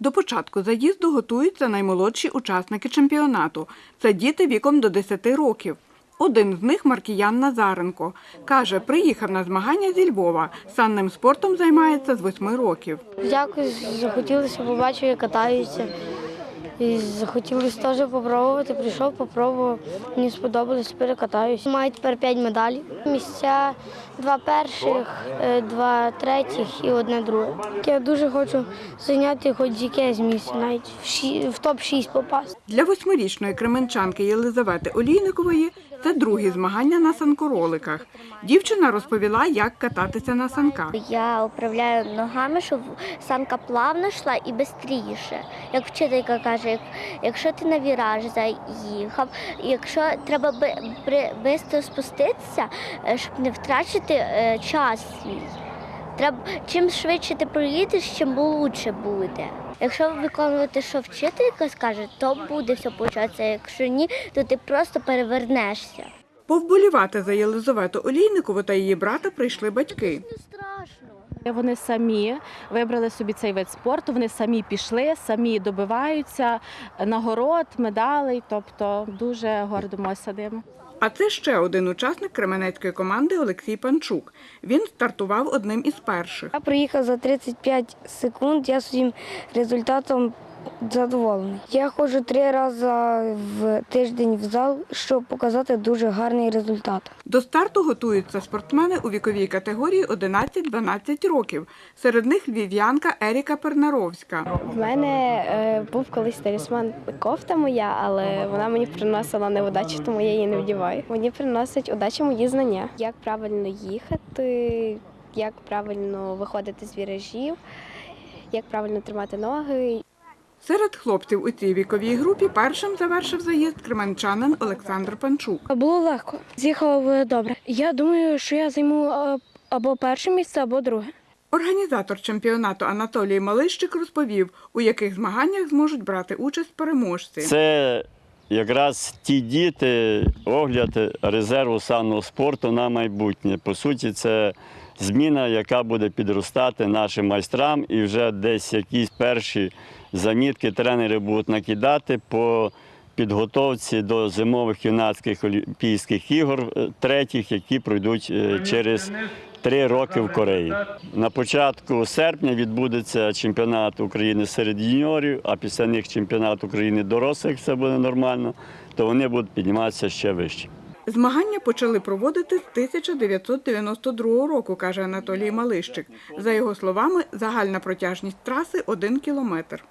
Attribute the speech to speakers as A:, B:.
A: До початку заїзду готуються наймолодші учасники чемпіонату. Це діти віком до 10 років. Один з них Маркіян Назаренко. Каже, приїхав на змагання зі Львова. Санним спортом займається з 8 років.
B: Якось захотілося побачити, катаються. І захотілося теж попробувати. Прийшов, попробував. Мені сподобалось, перекатаюсь. Маю тепер п'ять медалей. Місця два перших, е, два третіх і одне друге. Я дуже хочу зайняти хоч якесь місце, навіть в топ-6 попасти.
A: Для восьмирічної кременчанки Єлизавети Олійникової це другі змагання на санкороликах. Дівчина розповіла, як кататися на санках.
C: Я управляю ногами, щоб санка плавно йшла і швидше. Як вчителька каже, якщо ти на віраж заїхав, якщо треба швидко спуститися, е, щоб не втрачати е, час свій. Треба чим швидше ти проїдеш, чим лучше буде. Якщо виконувати, що вчителька скаже, то буде все початися. Якщо ні, то ти просто перевернешся.
A: Повболівати за Єлизавету Олійникову та її брата прийшли батьки.
D: Вони самі вибрали собі цей вид спорту. Вони самі пішли, самі добиваються нагород, медалей. Тобто дуже гордимося ними.
A: А це ще один учасник кременецької команди Олексій Панчук. Він стартував одним із перших.
B: Я приїхав за 35 секунд, я своїм результатом задоволений. Я ходжу три рази в тиждень в зал, щоб показати дуже гарний результат.
A: До старту готуються спортсмени у віковій категорії 11-12 років. Серед них львів'янка Еріка Пернаровська.
E: В мене е, був колись талісман кофта моя, але вона мені приносила невдачу, тому я її не вдіваю. Мені приносить удачу мої знання, як правильно їхати, як правильно виходити з віражів, як правильно тримати ноги.
A: Серед хлопців у цій віковій групі першим завершив заїзд кременчанин Олександр Панчук.
B: Було легко. З'їхав добре. Я думаю, що я займу е, або перше місце, або друге.
A: Організатор чемпіонату Анатолій Малищик розповів, у яких змаганнях зможуть брати участь переможці.
F: Це якраз ті діти, огляд резерву санного спорту на майбутнє. По суті, це зміна, яка буде підростати нашим майстрам, і вже десь якісь перші замітки тренери будуть накидати по підготовці до зимових юнацьких Олімпійських ігор е, третіх, які пройдуть е, через три роки в Кореї. На початку серпня відбудеться чемпіонат України серед юніорів, а після них чемпіонат України дорослих, все буде нормально, то вони будуть підніматися ще вище.
A: Змагання почали проводити з 1992 року, каже Анатолій Малищик. За його словами, загальна протяжність траси – один кілометр.